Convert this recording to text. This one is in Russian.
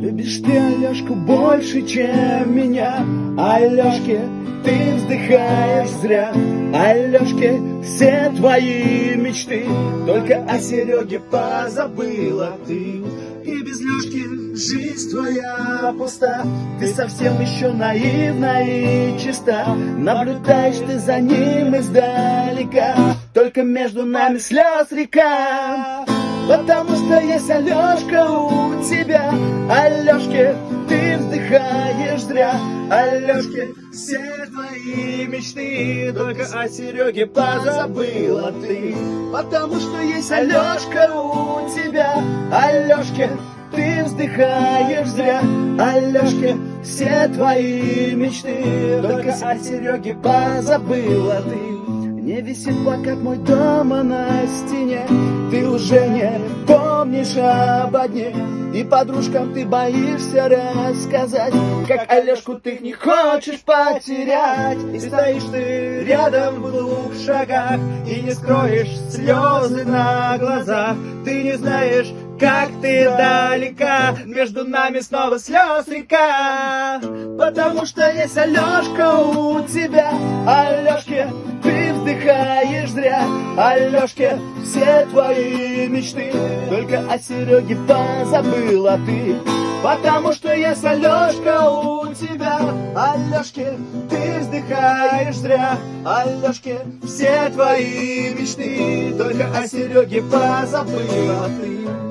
Любишь ты Алешку больше, чем меня? Алешке, ты вздыхаешь зря. Алешке, все твои мечты. Только о Сереге позабыла ты. И без Лешки жизнь твоя пуста. Ты совсем еще наивна и чиста. Наблюдаешь ты за ним издалека. Только между нами слез река. Потому что есть Алешка у тебя Алешке, ты вздыхаешь зря. Алешке, все твои мечты Только о Сереге позабыла ты. Потому что есть Алешка у тебя. Алешке, ты вздыхаешь зря. Алешке, все твои мечты Только о Сереге позабыла ты не висит плакат мой дома на стене. Ты уже не помнишь об одне. И подружкам ты боишься рассказать Как Олежку ты не хочешь потерять. И стоишь ты рядом в двух шагах И не скроешь слезы на глазах. Ты не знаешь, как ты далека. Между нами снова слез река. Потому что есть Алешка у тебя. Алешке вздыхаешь зря Алешке, все твои мечты. Только о Сереге позабыла ты. Потому что есть Алешка у тебя. Алешке, ты вздыхаешь зря. Алешке, все твои мечты. Только о Сереге позабыла ты